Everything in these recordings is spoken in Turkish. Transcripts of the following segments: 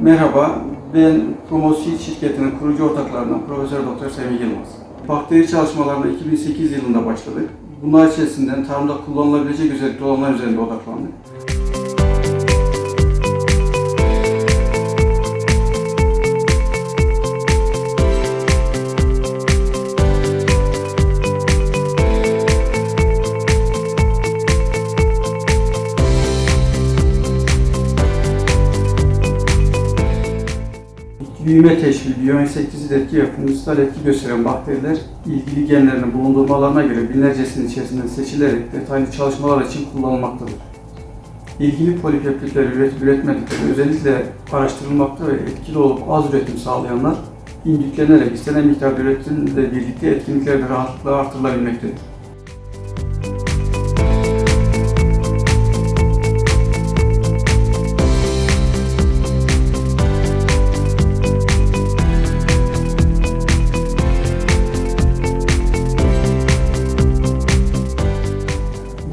Merhaba, ben Promosi şirketinin kurucu ortaklarından Profesör Doktor Semih Yılmaz. Bakteri çalışmalarına 2008 yılında başladık. Bunlar içerisinden tarımda kullanılabilecek özellikle olanlar üzerinde odaklandık. Büyüme teşviki, biyoinsektisit etki ve fungusal etki gösteren bakteriler ilgili genlerini bulundurmalarına göre binlercesinin içerisinden seçilerek detaylı çalışmalar için kullanılmaktadır. İlgili polipeptitleri üretip üretmedikleri özellikle araştırılmakta ve etkili olup az üretim sağlayanlar indüklenerek istenen miktarda üretimle birlikte etkinlikleri de rahatlıkla artırılabilmektedir.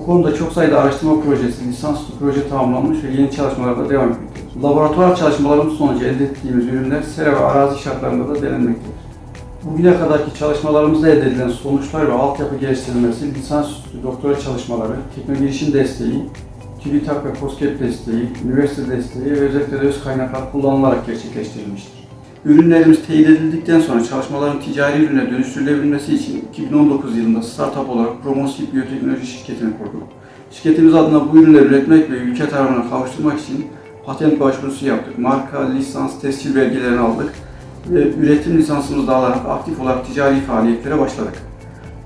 Konuda çok sayıda araştırma projesi, lisansüstü proje tamamlanmış ve yeni çalışmalar da devam etmektedir. Laboratuvar çalışmalarımız sonucu elde ettiğimiz ürünler sera ve arazi şartlarında da denenmektedir. Bugüne kadarki çalışmalarımızda elde edilen sonuçlar ve altyapı geliştirilmesi, lisansüstü doktora çalışmaları, teknoloji girişim desteği, TÜBİTAK ve COSGAP desteği, üniversite desteği ve özellikle de öz kaynaklar kullanılarak gerçekleştirilmiştir. Ürünlerimiz teyit edildikten sonra çalışmaların ticari ürüne dönüştürülebilmesi için 2019 yılında startup olarak Promosip Biyoteknoloji şirketini kurduk. Şirketimiz adına bu ürünleri üretmek ve ülke tarafına kavuşturmak için patent başvurusu yaptık. Marka, lisans, tescil belgelerini aldık ve üretim lisansımızı da alarak aktif olarak ticari faaliyetlere başladık.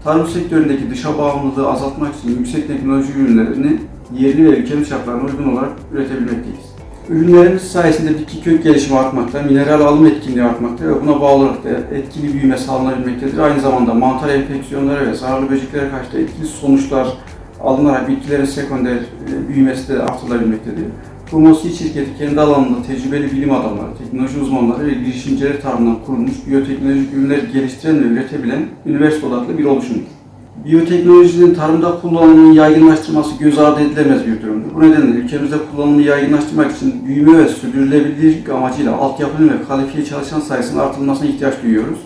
Tarım sektöründeki dışa bağımlılığı azaltmak için yüksek teknoloji ürünlerini yerli ve ülkenin şartlarına uygun olarak üretebilmekteyiz. Ürünlerimiz sayesinde bitki kök gelişimi artmakta, mineral alım etkinliği artmakta ve buna bağlı olarak da etkili büyüme sağlanabilmektedir. Aynı zamanda mantar enfeksiyonları ve zararlı böceklere karşı da etkili sonuçlar alınarak bitkilerin sekonder e, büyümesi de artırılabilmektedir. Promosi şirketi kendi alanında tecrübeli bilim adamları, teknoloji uzmanları ve girişimciler tarafından kurulmuş biyoteknolojik ürünler geliştiren ve üretebilen üniversite odaklı bir oluşumdur. Biyoteknolojinin tarımda kullanımının yaygınlaştırması göz ardı edilemez bir durumdur. Bu nedenle ülkemizde kullanımını yaygınlaştırmak için büyüme ve sürdürülebilirlik amacıyla altyapının ve kalifiye çalışan sayısının artırılmasına ihtiyaç duyuyoruz.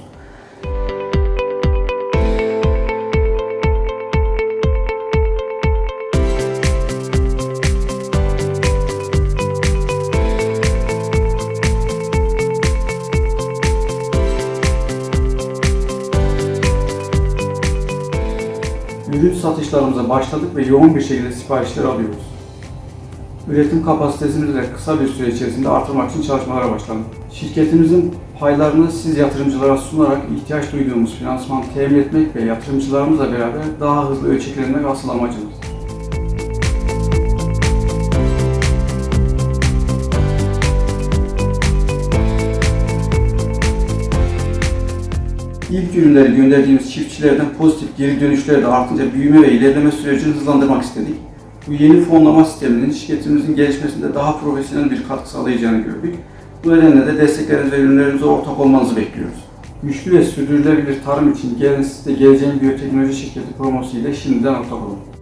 Ürün satışlarımıza başladık ve yoğun bir şekilde siparişler alıyoruz. Üretim kapasitesini de kısa bir süre içerisinde artırmak için çalışmalara başladık. Şirketimizin paylarını siz yatırımcılara sunarak ihtiyaç duyduğumuz finansman temin etmek ve yatırımcılarımızla beraber daha hızlı ölçeklenmek asıl amacımız. İlk ürünleri gönderdiğimiz çiftçilerden pozitif geri dönüşler de artınca büyüme ve ilerleme sürecini hızlandırmak istedik. Bu yeni fonlama sisteminin şirketimizin gelişmesinde daha profesyonel bir katkı sağlayacağını gördük. Bu nedenle de destekleriniz ve ürünlerimize ortak olmanızı bekliyoruz. Güçlü ve sürdürülebilir tarım için gelin siz de geleceğin biyoteknoloji şirketi promosu ile şimdiden ortak olun.